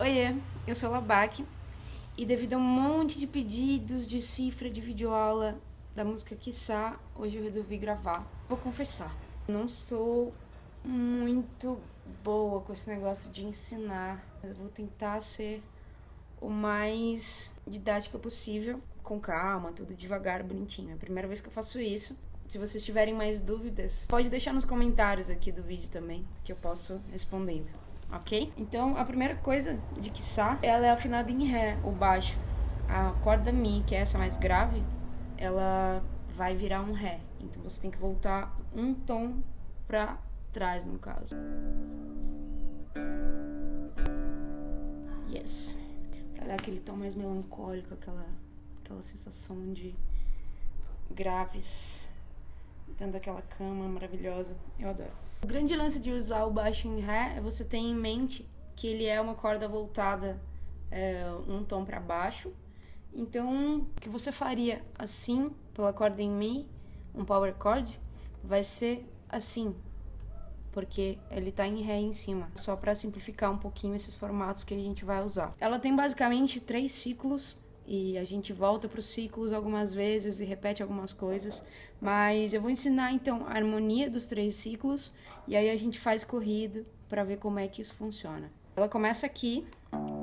Oiê, eu sou a Labac e devido a um monte de pedidos de cifra de videoaula da música Quiçá, hoje eu resolvi gravar. Vou confessar, não sou muito boa com esse negócio de ensinar, mas eu vou tentar ser o mais didática possível, com calma, tudo devagar, bonitinho. É a primeira vez que eu faço isso. Se vocês tiverem mais dúvidas, pode deixar nos comentários aqui do vídeo também, que eu posso respondendo ok? Então, a primeira coisa de Quiçá, ela é afinada em Ré, o baixo. A corda Mi, que é essa mais grave, ela vai virar um Ré. Então, você tem que voltar um tom pra trás, no caso. Yes. Pra dar aquele tom mais melancólico, aquela, aquela sensação de graves, dando aquela cama maravilhosa. Eu adoro. O grande lance de usar o baixo em Ré é você ter em mente que ele é uma corda voltada é, um tom para baixo. Então, o que você faria assim, pela corda em Mi, um power chord, vai ser assim, porque ele está em Ré em cima, só para simplificar um pouquinho esses formatos que a gente vai usar. Ela tem basicamente três ciclos, e a gente volta para os ciclos algumas vezes e repete algumas coisas, mas eu vou ensinar então a harmonia dos três ciclos e aí a gente faz corrido para ver como é que isso funciona. Ela começa aqui,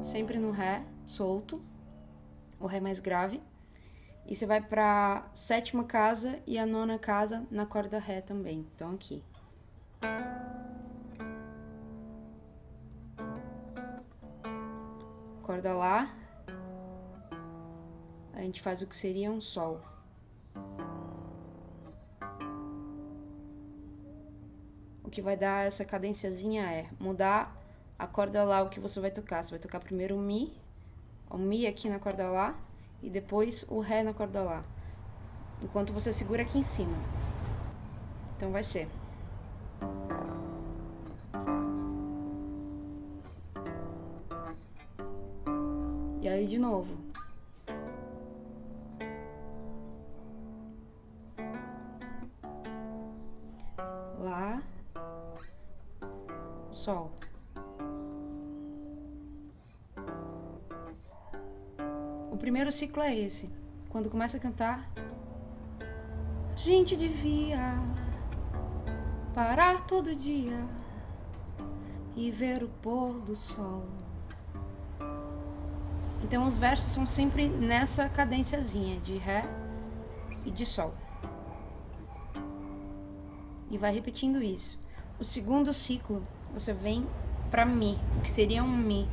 sempre no Ré, solto, o Ré mais grave, e você vai para sétima casa e a nona casa na corda Ré também, então aqui. Corda Lá, a gente faz o que seria um sol. O que vai dar essa cadenciazinha é mudar a corda lá, o que você vai tocar. Você vai tocar primeiro o Mi, o Mi aqui na corda lá, e depois o Ré na corda lá. Enquanto você segura aqui em cima. Então vai ser... E aí de novo. Primeiro ciclo é esse. Quando começa a cantar, a gente devia parar todo dia e ver o pôr do sol. Então os versos são sempre nessa cadênciazinha de Ré e de Sol e vai repetindo isso. O segundo ciclo, você vem para Mi, que seria um Mi.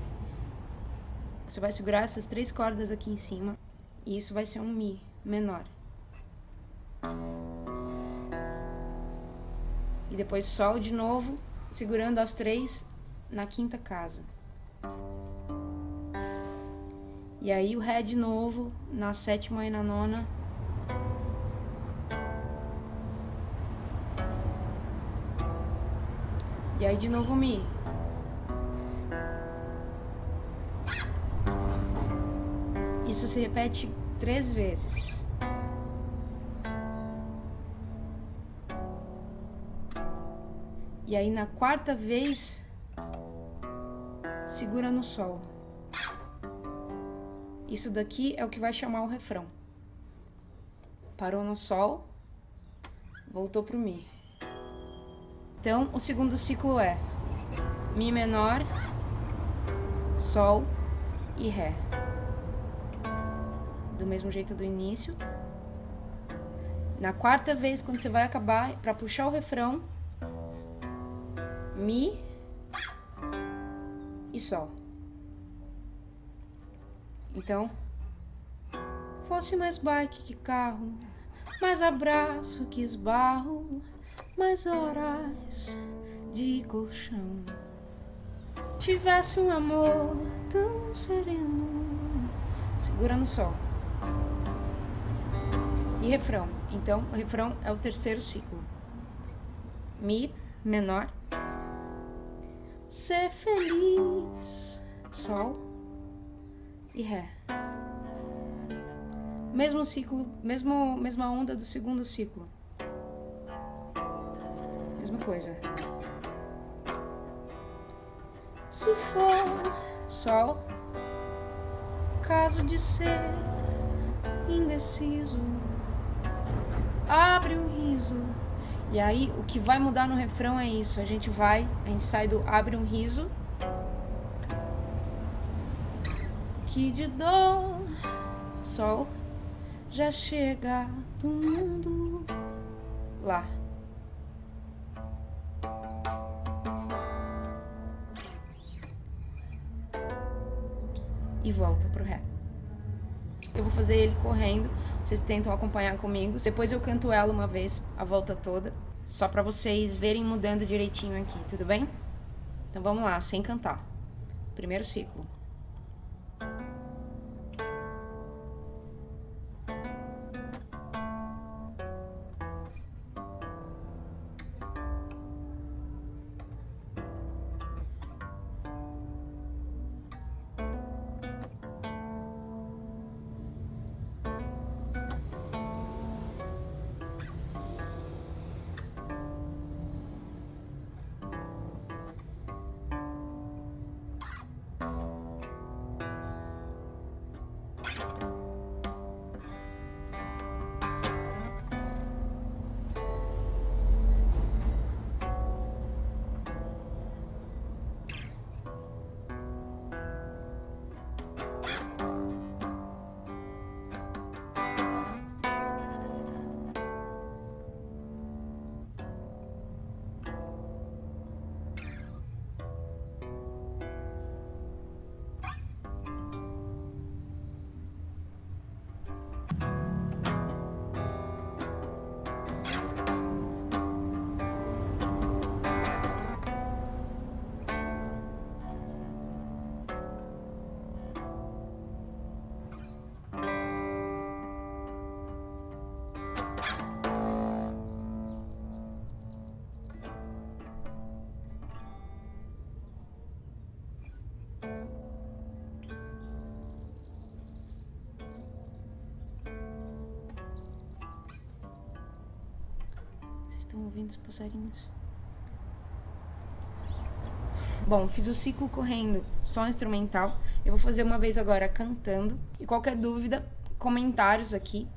Você vai segurar essas três cordas aqui em cima e isso vai ser um Mi menor. E depois Sol de novo, segurando as três na quinta casa. E aí o Ré de novo, na sétima e na nona, E aí de novo Mi. Isso se repete três vezes. E aí na quarta vez, segura no Sol. Isso daqui é o que vai chamar o refrão. Parou no Sol, voltou pro Mi. Então, o segundo ciclo é Mi menor, Sol e Ré. Do mesmo jeito do início. Na quarta vez, quando você vai acabar, para puxar o refrão, Mi e Sol. Então, fosse mais bike que carro, mais abraço que esbarro, mais horas de colchão. Tivesse um amor tão sereno. Segura no sol. E refrão. Então, o refrão é o terceiro ciclo. Mi menor. Ser feliz. Sol e Ré. Mesmo ciclo, mesmo, mesma onda do segundo ciclo mesma coisa. Se for sol. Caso de ser indeciso, abre um riso. E aí, o que vai mudar no refrão é isso. A gente vai, a gente sai do abre um riso. Que de dor, sol já chega do mundo lá. E volta pro ré. Eu vou fazer ele correndo, vocês tentam acompanhar comigo. Depois eu canto ela uma vez, a volta toda, só pra vocês verem mudando direitinho aqui, tudo bem? Então vamos lá, sem cantar. Primeiro ciclo. Estão ouvindo os passarinhos? Bom, fiz o ciclo correndo só instrumental. Eu vou fazer uma vez agora cantando. E qualquer dúvida, comentários aqui,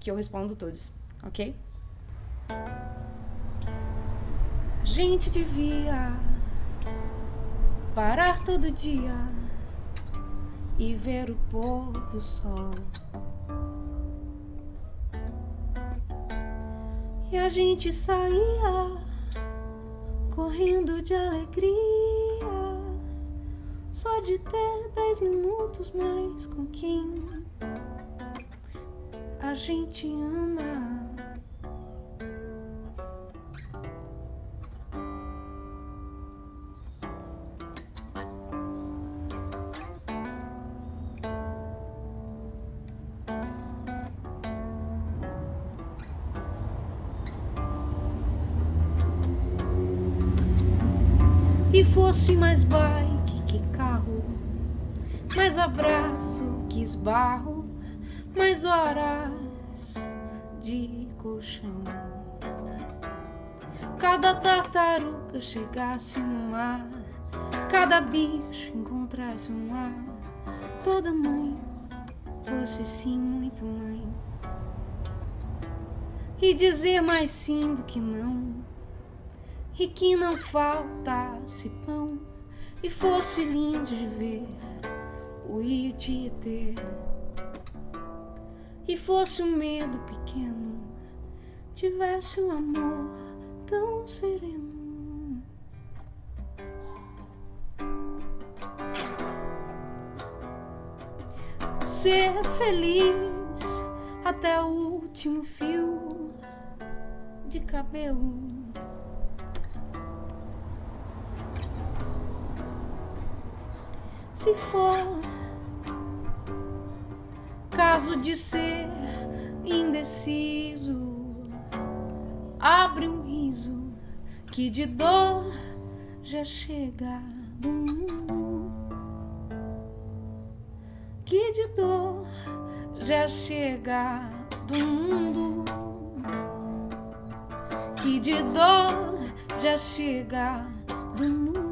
que eu respondo todos, ok? A gente devia parar todo dia e ver o pôr do sol. E a gente saía correndo de alegria, só de ter dez minutos mais com quem a gente ama. E fosse mais bike que carro, mais abraço que esbarro, mais horas de colchão. Cada tartaruga chegasse no mar, cada bicho encontrasse um ar, toda mãe fosse sim muito mãe. E dizer mais sim do que não e que não faltasse pão e fosse lindo de ver o ter e fosse um medo pequeno tivesse um amor tão sereno. Ser feliz até o último fio de cabelo se for caso de ser indeciso, abre um riso que de dor já chega do mundo, que de dor já chega do mundo, que de dor já chega do mundo.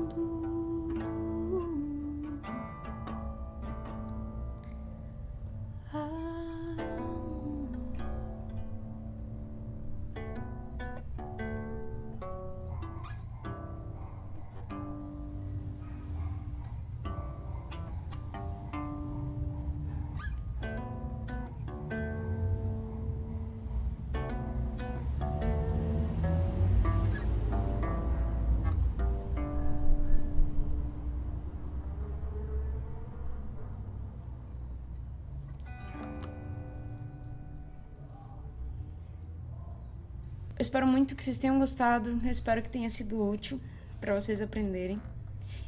Eu espero muito que vocês tenham gostado. Eu espero que tenha sido útil para vocês aprenderem.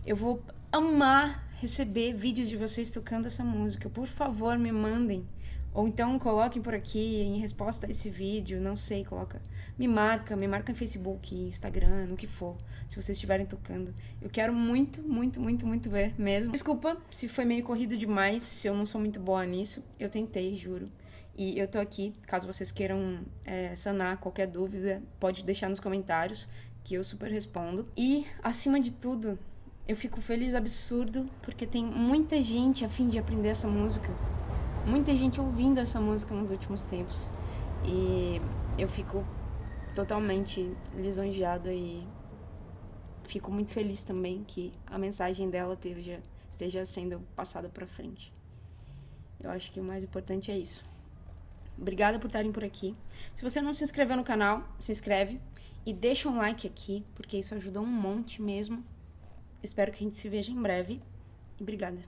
Eu vou amar receber vídeos de vocês tocando essa música. Por favor, me mandem. Ou então coloquem por aqui em resposta a esse vídeo, não sei, coloca. Me marca, me marca em Facebook, Instagram, no que for, se vocês estiverem tocando. Eu quero muito, muito, muito, muito ver mesmo. Desculpa se foi meio corrido demais, se eu não sou muito boa nisso. Eu tentei, juro. E eu tô aqui, caso vocês queiram é, sanar qualquer dúvida, pode deixar nos comentários, que eu super respondo. E, acima de tudo, eu fico feliz absurdo, porque tem muita gente a fim de aprender essa música muita gente ouvindo essa música nos últimos tempos. E eu fico totalmente lisonjeada e fico muito feliz também que a mensagem dela esteja, esteja sendo passada para frente. Eu acho que o mais importante é isso. Obrigada por estarem por aqui. Se você não se inscreveu no canal, se inscreve e deixa um like aqui, porque isso ajuda um monte mesmo. Espero que a gente se veja em breve. E obrigada.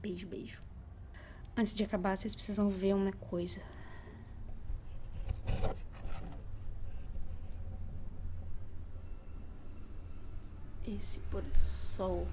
Beijo, beijo. Antes de acabar, vocês precisam ver uma coisa. Esse pôr do sol